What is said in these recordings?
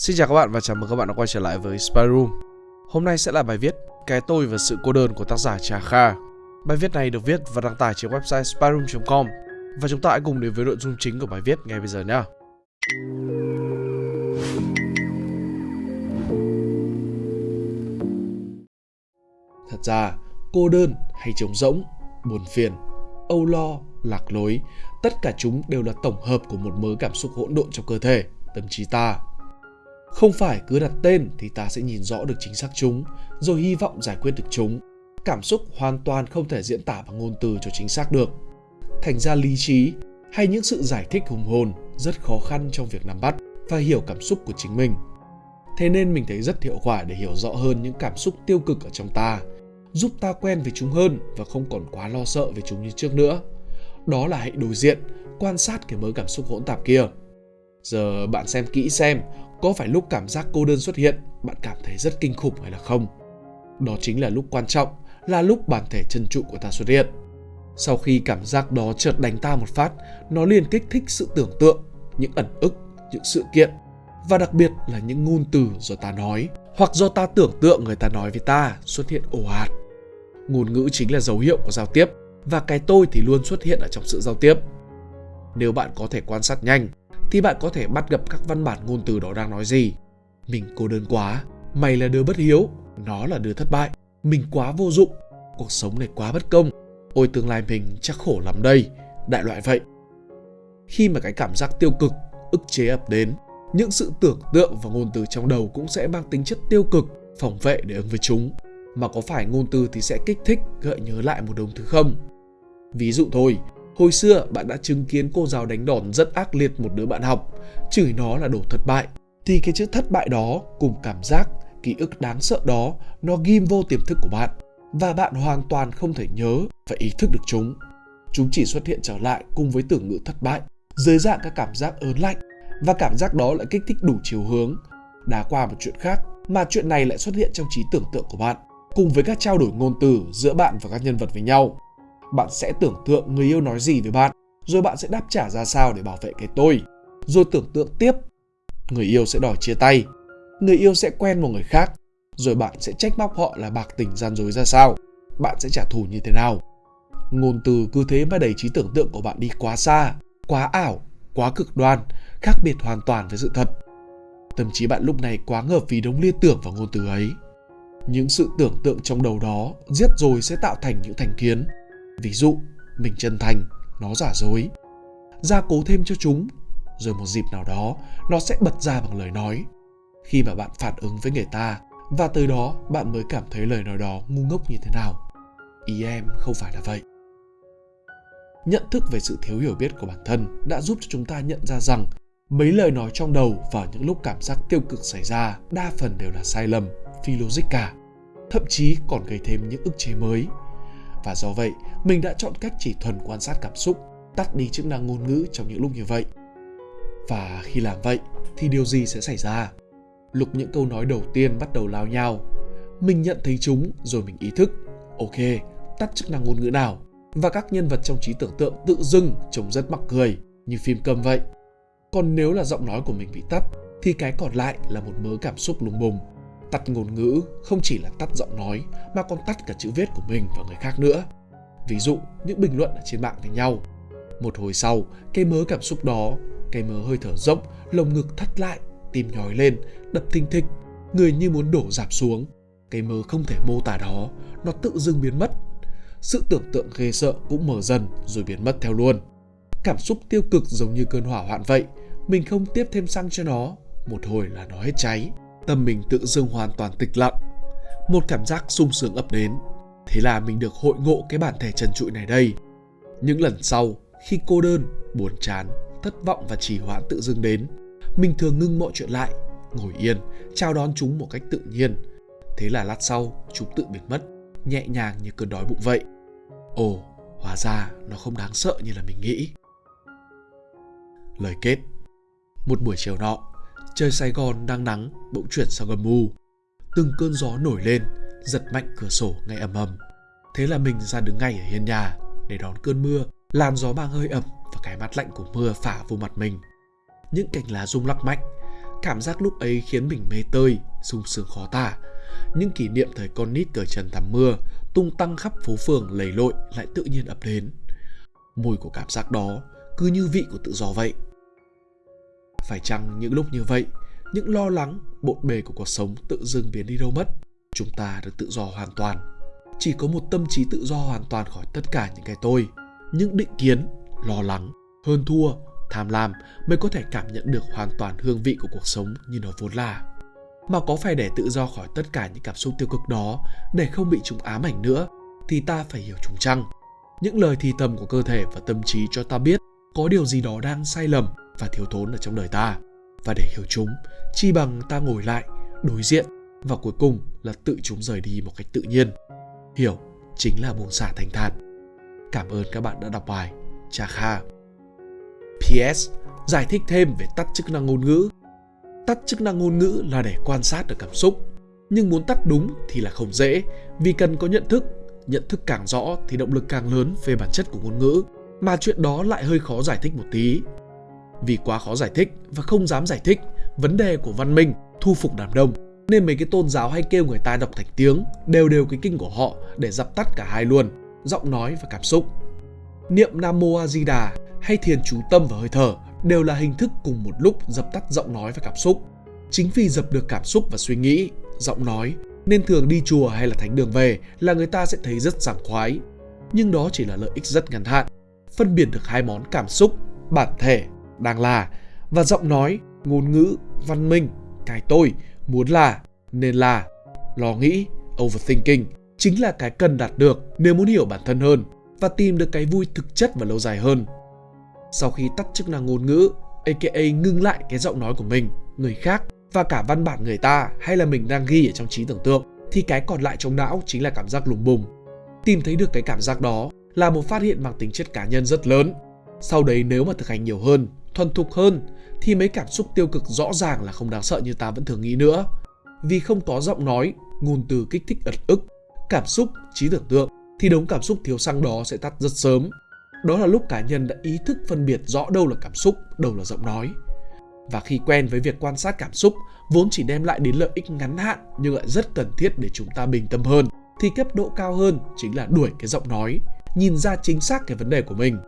Xin chào các bạn và chào mừng các bạn đã quay trở lại với Spy Room. Hôm nay sẽ là bài viết Cái tôi và sự cô đơn của tác giả Trà Kha. Bài viết này được viết và đăng tải trên website spyroom.com và chúng ta hãy cùng đến với nội dung chính của bài viết ngay bây giờ nhé. Thật ra, cô đơn hay trống rỗng, buồn phiền, âu lo, lạc lối, tất cả chúng đều là tổng hợp của một mớ cảm xúc hỗn độn trong cơ thể, tâm trí ta. Không phải cứ đặt tên thì ta sẽ nhìn rõ được chính xác chúng, rồi hy vọng giải quyết được chúng. Cảm xúc hoàn toàn không thể diễn tả bằng ngôn từ cho chính xác được. Thành ra lý trí hay những sự giải thích hùng hồn rất khó khăn trong việc nắm bắt và hiểu cảm xúc của chính mình. Thế nên mình thấy rất hiệu quả để hiểu rõ hơn những cảm xúc tiêu cực ở trong ta, giúp ta quen với chúng hơn và không còn quá lo sợ về chúng như trước nữa. Đó là hãy đối diện, quan sát cái mớ cảm xúc hỗn tạp kia. Giờ bạn xem kỹ xem, có phải lúc cảm giác cô đơn xuất hiện, bạn cảm thấy rất kinh khủng hay là không? Đó chính là lúc quan trọng, là lúc bản thể chân trụ của ta xuất hiện. Sau khi cảm giác đó chợt đánh ta một phát, nó liền kích thích sự tưởng tượng, những ẩn ức, những sự kiện và đặc biệt là những ngôn từ do ta nói hoặc do ta tưởng tượng người ta nói với ta xuất hiện ồ ạt. Ngôn ngữ chính là dấu hiệu của giao tiếp và cái tôi thì luôn xuất hiện ở trong sự giao tiếp. Nếu bạn có thể quan sát nhanh thì bạn có thể bắt gặp các văn bản ngôn từ đó đang nói gì. Mình cô đơn quá, mày là đứa bất hiếu, nó là đứa thất bại, mình quá vô dụng, cuộc sống này quá bất công, ôi tương lai mình chắc khổ lắm đây, đại loại vậy. Khi mà cái cảm giác tiêu cực, ức chế ập đến, những sự tưởng tượng và ngôn từ trong đầu cũng sẽ mang tính chất tiêu cực, phòng vệ để ứng với chúng. Mà có phải ngôn từ thì sẽ kích thích, gợi nhớ lại một đống thứ không? Ví dụ thôi, Hồi xưa bạn đã chứng kiến cô giáo đánh đòn rất ác liệt một đứa bạn học, chửi nó là đồ thất bại. Thì cái chữ thất bại đó cùng cảm giác, ký ức đáng sợ đó nó ghim vô tiềm thức của bạn và bạn hoàn toàn không thể nhớ và ý thức được chúng. Chúng chỉ xuất hiện trở lại cùng với tưởng ngữ thất bại, dưới dạng các cảm giác ớn lạnh và cảm giác đó lại kích thích đủ chiều hướng. Đá qua một chuyện khác mà chuyện này lại xuất hiện trong trí tưởng tượng của bạn cùng với các trao đổi ngôn từ giữa bạn và các nhân vật với nhau bạn sẽ tưởng tượng người yêu nói gì với bạn, rồi bạn sẽ đáp trả ra sao để bảo vệ cái tôi. Rồi tưởng tượng tiếp, người yêu sẽ đòi chia tay, người yêu sẽ quen một người khác, rồi bạn sẽ trách móc họ là bạc tình gian dối ra sao, bạn sẽ trả thù như thế nào. Ngôn từ cứ thế mà đẩy trí tưởng tượng của bạn đi quá xa, quá ảo, quá cực đoan, khác biệt hoàn toàn với sự thật. Tâm trí bạn lúc này quá ngợp vì đống liên tưởng vào ngôn từ ấy. Những sự tưởng tượng trong đầu đó giết rồi sẽ tạo thành những thành kiến, Ví dụ, mình chân thành, nó giả dối. Gia cố thêm cho chúng, rồi một dịp nào đó nó sẽ bật ra bằng lời nói. Khi mà bạn phản ứng với người ta, và từ đó bạn mới cảm thấy lời nói đó ngu ngốc như thế nào. Ý em không phải là vậy. Nhận thức về sự thiếu hiểu biết của bản thân đã giúp cho chúng ta nhận ra rằng mấy lời nói trong đầu vào những lúc cảm giác tiêu cực xảy ra đa phần đều là sai lầm, phi logic cả. Thậm chí còn gây thêm những ức chế mới và do vậy, mình đã chọn cách chỉ thuần quan sát cảm xúc, tắt đi chức năng ngôn ngữ trong những lúc như vậy. Và khi làm vậy, thì điều gì sẽ xảy ra? Lục những câu nói đầu tiên bắt đầu lao nhau, mình nhận thấy chúng rồi mình ý thức, ok, tắt chức năng ngôn ngữ nào? Và các nhân vật trong trí tưởng tượng tự dưng trông rất mắc cười, như phim câm vậy. Còn nếu là giọng nói của mình bị tắt, thì cái còn lại là một mớ cảm xúc lùng bùng. Tắt ngôn ngữ không chỉ là tắt giọng nói mà còn tắt cả chữ viết của mình và người khác nữa. Ví dụ những bình luận ở trên mạng với nhau. Một hồi sau, cái mớ cảm xúc đó, cái mớ hơi thở rộng, lồng ngực thắt lại, tim nhói lên, đập thình thịch, người như muốn đổ dạp xuống. Cái mớ không thể mô tả đó, nó tự dưng biến mất. Sự tưởng tượng ghê sợ cũng mở dần rồi biến mất theo luôn. Cảm xúc tiêu cực giống như cơn hỏa hoạn vậy, mình không tiếp thêm xăng cho nó, một hồi là nó hết cháy tâm mình tự dưng hoàn toàn tịch lặng. Một cảm giác sung sướng ập đến. Thế là mình được hội ngộ cái bản thể trần trụi này đây. Những lần sau, khi cô đơn, buồn chán, thất vọng và trì hoãn tự dưng đến, mình thường ngưng mọi chuyện lại, ngồi yên, chào đón chúng một cách tự nhiên. Thế là lát sau, chúng tự biến mất, nhẹ nhàng như cơn đói bụng vậy. Ồ, hóa ra nó không đáng sợ như là mình nghĩ. Lời kết Một buổi chiều nọ, Trời Sài Gòn đang nắng, bỗng chuyển sang âm u. Từng cơn gió nổi lên, giật mạnh cửa sổ ngay ầm ầm. Thế là mình ra đứng ngay ở hiên nhà để đón cơn mưa, làn gió mang hơi ẩm và cái mát lạnh của mưa phả vô mặt mình. Những cành lá rung lắc mạnh, Cảm giác lúc ấy khiến mình mê tơi, sung sướng khó tả. Những kỷ niệm thời con nít cởi trần tắm mưa, tung tăng khắp phố phường lầy lội lại tự nhiên ập đến. Mùi của cảm giác đó cứ như vị của tự do vậy. Phải chăng những lúc như vậy, những lo lắng, bộn bề của cuộc sống tự dưng biến đi đâu mất? Chúng ta được tự do hoàn toàn. Chỉ có một tâm trí tự do hoàn toàn khỏi tất cả những cái tôi, những định kiến, lo lắng, hơn thua, tham lam mới có thể cảm nhận được hoàn toàn hương vị của cuộc sống như nó vốn là. Mà có phải để tự do khỏi tất cả những cảm xúc tiêu cực đó để không bị chúng ám ảnh nữa thì ta phải hiểu chúng chăng? Những lời thì thầm của cơ thể và tâm trí cho ta biết có điều gì đó đang sai lầm và thiếu thốn ở trong đời ta. Và để hiểu chúng, chi bằng ta ngồi lại, đối diện và cuối cùng là tự chúng rời đi một cách tự nhiên. Hiểu chính là buông xả thành thản. Cảm ơn các bạn đã đọc bài. Cha Kha PS. Giải thích thêm về tắt chức năng ngôn ngữ. Tắt chức năng ngôn ngữ là để quan sát được cảm xúc. Nhưng muốn tắt đúng thì là không dễ, vì cần có nhận thức. Nhận thức càng rõ thì động lực càng lớn về bản chất của ngôn ngữ. Mà chuyện đó lại hơi khó giải thích một tí. Vì quá khó giải thích và không dám giải thích vấn đề của văn minh, thu phục đám đông nên mấy cái tôn giáo hay kêu người ta đọc thành tiếng đều đều cái kinh của họ để dập tắt cả hai luôn giọng nói và cảm xúc niệm nam mô a di đà hay thiền chú tâm và hơi thở đều là hình thức cùng một lúc dập tắt giọng nói và cảm xúc. Chính vì dập được cảm xúc và suy nghĩ, giọng nói, nên thường đi chùa hay là thánh đường về là người ta sẽ thấy rất sảng khoái. Nhưng đó chỉ là lợi ích rất ngắn hạn. Phân biệt được hai món cảm xúc, bản thể, đang là và giọng nói, ngôn ngữ, văn minh, cái tôi, muốn là, nên là, lo nghĩ, overthinking chính là cái cần đạt được nếu muốn hiểu bản thân hơn và tìm được cái vui thực chất và lâu dài hơn sau khi tắt chức năng ngôn ngữ, aka ngưng lại cái giọng nói của mình, người khác và cả văn bản người ta hay là mình đang ghi ở trong trí tưởng tượng thì cái còn lại trong não chính là cảm giác lùng bùng. Tìm thấy được cái cảm giác đó là một phát hiện mang tính chất cá nhân rất lớn. Sau đấy nếu mà thực hành nhiều hơn, thuần thục hơn thì mấy cảm xúc tiêu cực rõ ràng là không đáng sợ như ta vẫn thường nghĩ nữa. Vì không có giọng nói, ngôn từ kích thích ật ức, cảm xúc, trí tưởng tượng thì đống cảm xúc thiếu xăng đó sẽ tắt rất sớm đó là lúc cá nhân đã ý thức phân biệt rõ đâu là cảm xúc, đâu là giọng nói. Và khi quen với việc quan sát cảm xúc vốn chỉ đem lại đến lợi ích ngắn hạn nhưng lại rất cần thiết để chúng ta bình tâm hơn thì cấp độ cao hơn chính là đuổi cái giọng nói, nhìn ra chính xác cái vấn đề của mình,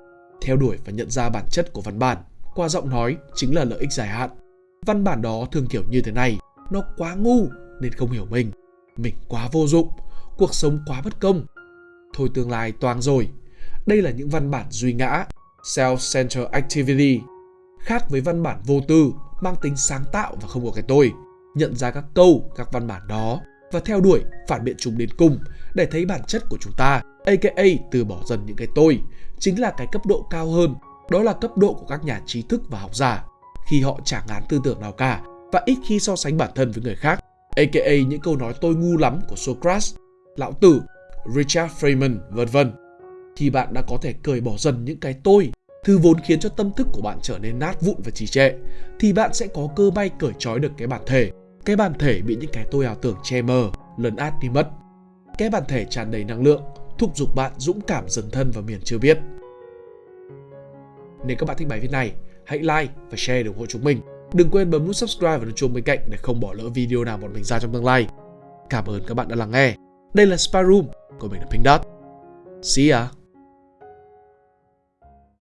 theo đuổi và nhận ra bản chất của văn bản qua giọng nói chính là lợi ích dài hạn. Văn bản đó thường kiểu như thế này, nó quá ngu nên không hiểu mình, mình quá vô dụng, cuộc sống quá bất công. Thôi tương lai toang rồi, đây là những văn bản duy ngã, self-centered activity, khác với văn bản vô tư, mang tính sáng tạo và không có cái tôi. Nhận ra các câu, các văn bản đó và theo đuổi phản biện chúng đến cùng để thấy bản chất của chúng ta, aka từ bỏ dần những cái tôi, chính là cái cấp độ cao hơn, đó là cấp độ của các nhà trí thức và học giả, khi họ chẳng ngán tư tưởng nào cả và ít khi so sánh bản thân với người khác, aka những câu nói tôi ngu lắm của Socrates, Lão Tử, Richard Feynman, vân vân. Thì bạn đã có thể cởi bỏ dần những cái tôi thứ vốn khiến cho tâm thức của bạn trở nên nát vụn và trì trệ thì bạn sẽ có cơ may cởi trói được cái bản thể. Cái bản thể bị những cái tôi ảo tưởng che mờ lấn át đi mất. Cái bản thể tràn đầy năng lượng thúc giục bạn dũng cảm dần thân vào miền chưa biết nếu các bạn thích bài viết này, hãy like và share để ủng hộ chúng mình. Đừng quên bấm nút subscribe và nút chuông bên cạnh để không bỏ lỡ video nào bọn mình ra trong tương lai. Cảm ơn các bạn đã lắng nghe. Đây là Spy Room của mình là Pink Dot. See ya!